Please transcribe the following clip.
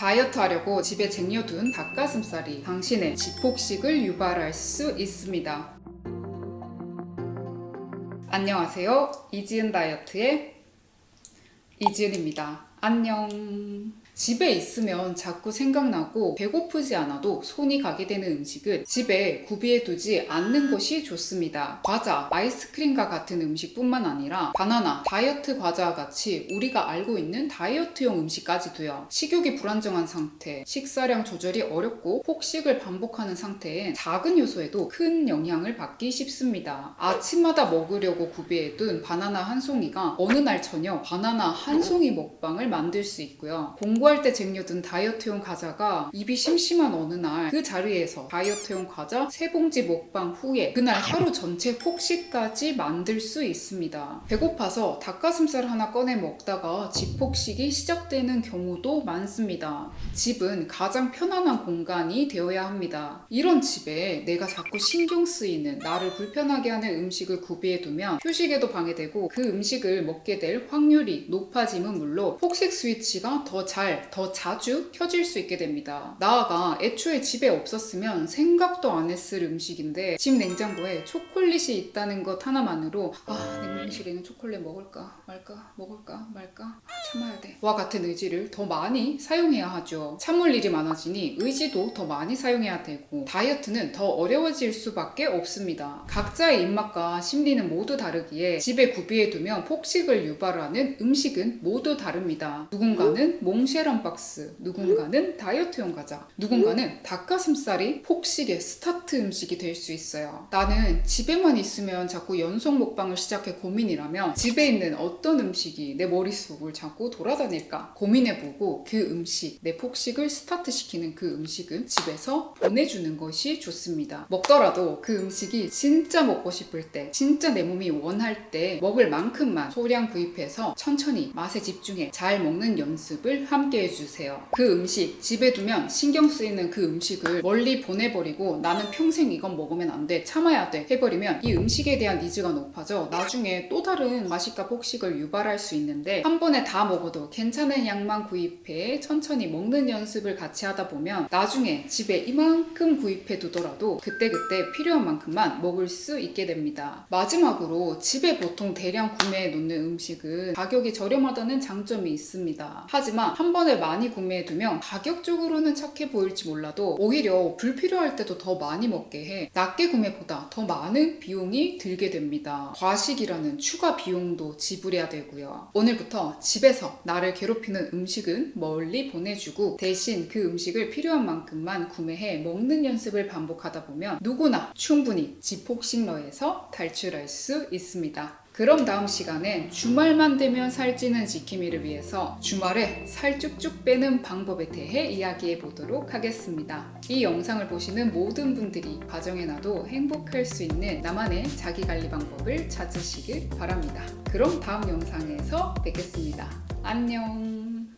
다이어트 하려고 집에 쟁여둔 닭가슴살이 당신의 지폭식을 유발할 수 있습니다. 안녕하세요. 이지은 다이어트의 이지은입니다. 안녕. 집에 있으면 자꾸 생각나고 배고프지 않아도 손이 가게 되는 음식은 집에 구비해 두지 않는 것이 좋습니다. 과자, 아이스크림과 같은 음식뿐만 아니라 바나나, 다이어트 과자와 같이 우리가 알고 있는 다이어트용 음식까지도요. 식욕이 불안정한 상태, 식사량 조절이 어렵고 폭식을 반복하는 상태엔 작은 요소에도 큰 영향을 받기 쉽습니다. 아침마다 먹으려고 구비해둔 바나나 한 송이가 어느 날 저녁 바나나 한 송이 먹방을 만들 수 있고요. 공부할 때 쟁여둔 다이어트용 과자가 입이 심심한 어느 날 그 자리에서 다이어트용 과자 세 봉지 먹방 후에 그날 하루 전체 폭식까지 만들 수 있습니다. 배고파서 닭가슴살 하나 꺼내 먹다가 집폭식이 시작되는 경우도 많습니다. 집은 가장 편안한 공간이 되어야 합니다. 이런 집에 내가 자꾸 신경 쓰이는 나를 불편하게 하는 음식을 구비해두면 휴식에도 방해되고 그 음식을 먹게 될 확률이 높아짐은 물론 폭식 스위치가 더잘 더 자주 켜질 수 있게 됩니다. 나아가 애초에 집에 없었으면 생각도 안 했을 음식인데 집 냉장고에 초콜릿이 있다는 것 하나만으로 아 냉동실에 있는 초콜릿 먹을까 말까 먹을까 말까 아, 참아야 돼 와 같은 의지를 더 많이 사용해야 하죠. 참을 일이 많아지니 의지도 더 많이 사용해야 되고 다이어트는 더 어려워질 수밖에 없습니다. 각자의 입맛과 심리는 모두 다르기에 집에 구비해두면 폭식을 유발하는 음식은 모두 다릅니다. 누군가는 몽쉘 한 박스, 누군가는 다이어트용 과자, 누군가는 닭가슴살이 폭식의 스타트 음식이 될 수 있어요. 나는 집에만 있으면 자꾸 연속 먹방을 시작해 고민이라면 집에 있는 어떤 음식이 내 머릿속을 자꾸 돌아다닐까 고민해보고 그 음식, 내 폭식을 스타트시키는 그 음식은 집에서 보내주는 것이 좋습니다. 먹더라도 그 음식이 진짜 먹고 싶을 때, 진짜 내 몸이 원할 때 먹을 만큼만 소량 구입해서 천천히 맛에 집중해 잘 먹는 연습을 함께 해주세요. 그 음식 집에 두면 신경 쓰이는 그 음식을 멀리 보내버리고 나는 평생 이건 먹으면 안 돼. 참아야 돼. 해버리면 이 음식에 대한 니즈가 높아져 나중에 또 다른 맛있과 폭식을 유발할 수 있는데 한 번에 다 먹어도 괜찮은 양만 구입해 천천히 먹는 연습을 같이 하다 보면 나중에 집에 이만큼 구입해 두더라도 그때그때 필요한 만큼만 먹을 수 있게 됩니다. 마지막으로 집에 보통 대량 구매해 놓는 음식은 가격이 저렴하다는 장점이 있습니다. 하지만 한번 에 많이 구매해두면 가격적으로는 착해 보일지 몰라도 오히려 불필요할 때도 더 많이 먹게 해 낮게 구매보다 더 많은 비용이 들게 됩니다. 과식이라는 추가 비용도 지불해야 되고요. 오늘부터 집에서 나를 괴롭히는 음식은 멀리 보내주고 대신 그 음식을 필요한 만큼만 구매해 먹는 연습을 반복하다 보면 누구나 충분히 지폭식러에서 탈출할 수 있습니다. 그럼 다음 시간엔 주말만 되면 살찌는 지킴이를 위해서 주말에 살 쭉쭉 빼는 방법에 대해 이야기해 보도록 하겠습니다. 이 영상을 보시는 모든 분들이 가정에 놔도 행복할 수 있는 나만의 자기관리 방법을 찾으시길 바랍니다. 그럼 다음 영상에서 뵙겠습니다. 안녕.